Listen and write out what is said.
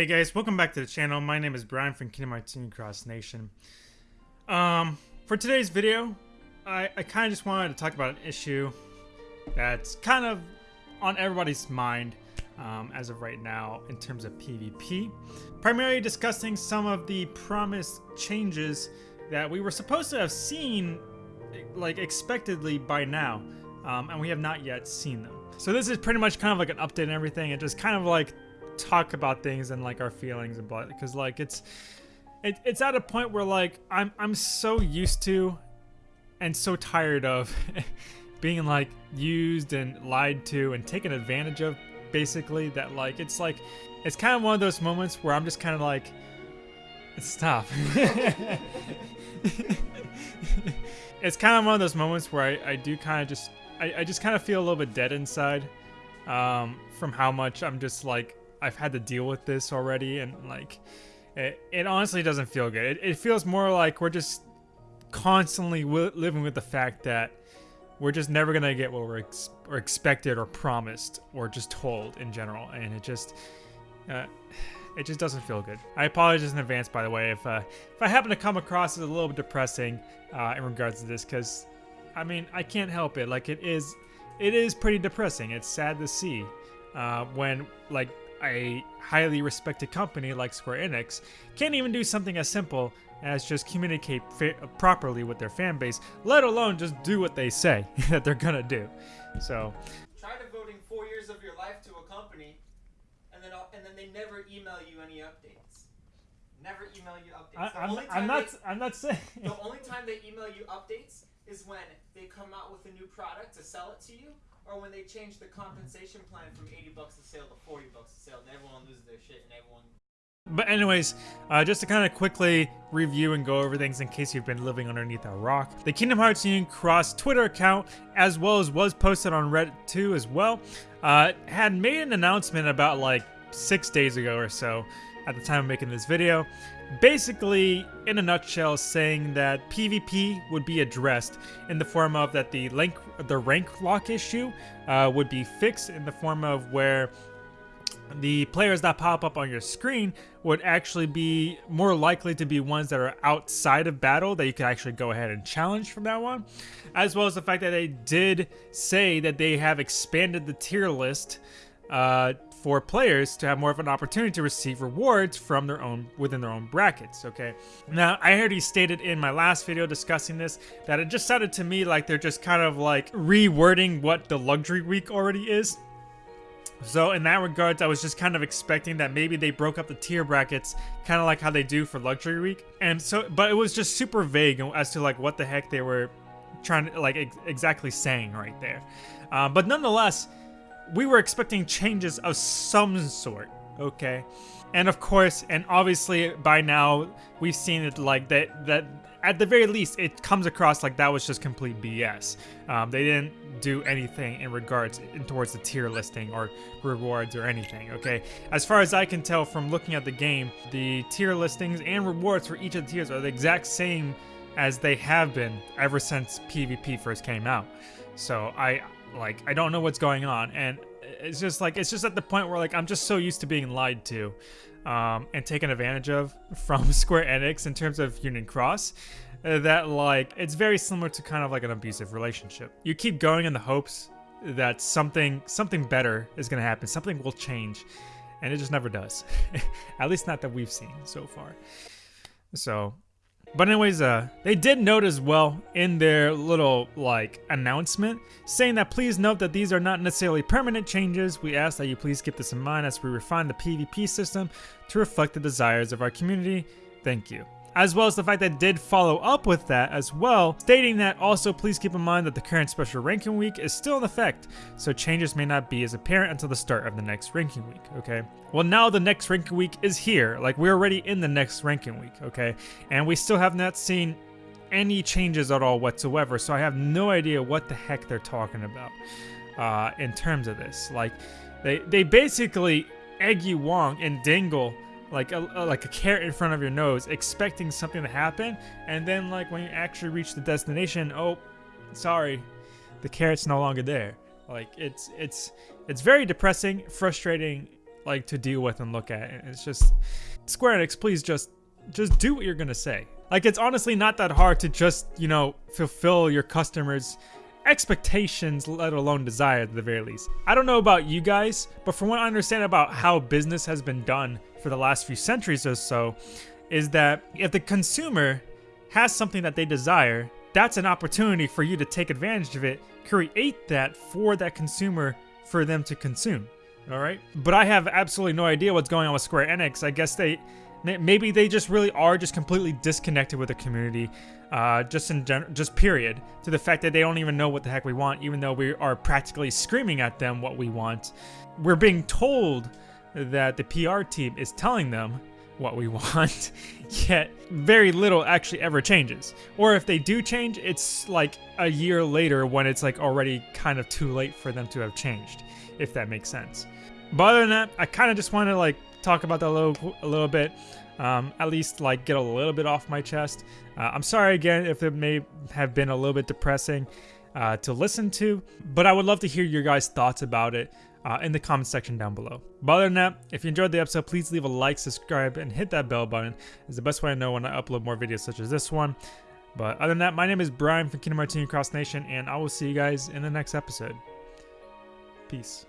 Hey guys, welcome back to the channel. My name is Brian from Kingdom Hearts Cross Nation. Um, for today's video, I, I kind of just wanted to talk about an issue that's kind of on everybody's mind um, as of right now in terms of PvP. Primarily discussing some of the promised changes that we were supposed to have seen like expectedly by now, um, and we have not yet seen them. So this is pretty much kind of like an update and everything, It just kind of like talk about things and like our feelings and blah because like it's it, it's at a point where like I'm I'm so used to and so tired of being like used and lied to and taken advantage of basically that like it's like it's kind of one of those moments where I'm just kind of like stop it's kind of one of those moments where I, I do kind of just I, I just kind of feel a little bit dead inside um, from how much I'm just like I've had to deal with this already, and like, it, it honestly doesn't feel good. It, it feels more like we're just constantly living with the fact that we're just never gonna get what we're, ex or expected or promised or just told in general, and it just. Uh, it just doesn't feel good. I apologize in advance, by the way, if uh, if I happen to come across as a little bit depressing uh, in regards to this, because I mean I can't help it. Like it is, it is pretty depressing. It's sad to see uh, when like a highly respected company like Square Enix can't even do something as simple as just communicate properly with their fan base, let alone just do what they say that they're gonna do. So, try devoting four years of your life to a company, and then and then they never email you any updates. Never email you updates. I, am I'm not. They, I'm not saying. The only time they email you updates is when they come out with a new product to sell it to you, or when they change the compensation plan from 80 bucks a sale to 40 bucks a sale, and everyone loses their shit, and everyone. But anyways, uh, just to kind of quickly review and go over things in case you've been living underneath a rock. The Kingdom Hearts Union Cross Twitter account, as well as was posted on Reddit too as well, uh, had made an announcement about like six days ago or so at the time of making this video basically, in a nutshell, saying that PvP would be addressed in the form of that the rank, the rank lock issue uh, would be fixed in the form of where the players that pop up on your screen would actually be more likely to be ones that are outside of battle that you could actually go ahead and challenge from that one as well as the fact that they did say that they have expanded the tier list uh, for players to have more of an opportunity to receive rewards from their own within their own brackets okay now i already stated in my last video discussing this that it just sounded to me like they're just kind of like rewording what the luxury week already is so in that regards, I was just kind of expecting that maybe they broke up the tier brackets, kind of like how they do for Luxury Week. And so, but it was just super vague as to like what the heck they were trying to like ex exactly saying right there. Uh, but nonetheless, we were expecting changes of some sort, okay? And of course, and obviously by now we've seen it like that that at the very least it comes across like that was just complete BS. Um, they didn't do anything in regards in towards the tier listing or rewards or anything, okay? As far as I can tell from looking at the game, the tier listings and rewards for each of the tiers are the exact same as they have been ever since PvP first came out. So I like, I don't know what's going on. And it's just like, it's just at the point where like, I'm just so used to being lied to um, and taken advantage of from Square Enix in terms of Union Cross uh, that like, it's very similar to kind of like an abusive relationship. You keep going in the hopes that something, something better is going to happen. Something will change. And it just never does. at least not that we've seen so far. So but anyways, uh, they did note as well in their little like announcement saying that please note that these are not necessarily permanent changes. We ask that you please keep this in mind as we refine the PvP system to reflect the desires of our community. Thank you as well as the fact that did follow up with that as well, stating that also please keep in mind that the current special ranking week is still in effect, so changes may not be as apparent until the start of the next ranking week, okay? Well, now the next ranking week is here, like we're already in the next ranking week, okay? And we still have not seen any changes at all whatsoever, so I have no idea what the heck they're talking about uh, in terms of this. Like, they, they basically egg you Wong and Dingle like a, like a carrot in front of your nose, expecting something to happen, and then like when you actually reach the destination, oh, sorry, the carrot's no longer there. Like it's it's it's very depressing, frustrating, like to deal with and look at. It's just Square Enix, please just just do what you're gonna say. Like it's honestly not that hard to just you know fulfill your customers' expectations, let alone desire at the very least. I don't know about you guys, but from what I understand about how business has been done for the last few centuries or so, is that if the consumer has something that they desire, that's an opportunity for you to take advantage of it, create that for that consumer for them to consume. All right. But I have absolutely no idea what's going on with Square Enix. I guess they maybe they just really are just completely disconnected with the community uh, just in general just period to the fact that they don't even know what the heck we want even though we are practically screaming at them what we want. We're being told that the pr team is telling them what we want yet very little actually ever changes. Or if they do change it's like a year later when it's like already kind of too late for them to have changed if that makes sense. But other than that i kind of just want to like talk about that a little a little bit. Um, at least like get a little bit off my chest. Uh, I'm sorry again if it may have been a little bit depressing uh, to listen to, but I would love to hear your guys' thoughts about it uh, in the comment section down below. But other than that, if you enjoyed the episode, please leave a like, subscribe, and hit that bell button. It's the best way to know when I upload more videos such as this one. But other than that, my name is Brian from Kingdom Hearts Cross Nation, and I will see you guys in the next episode. Peace.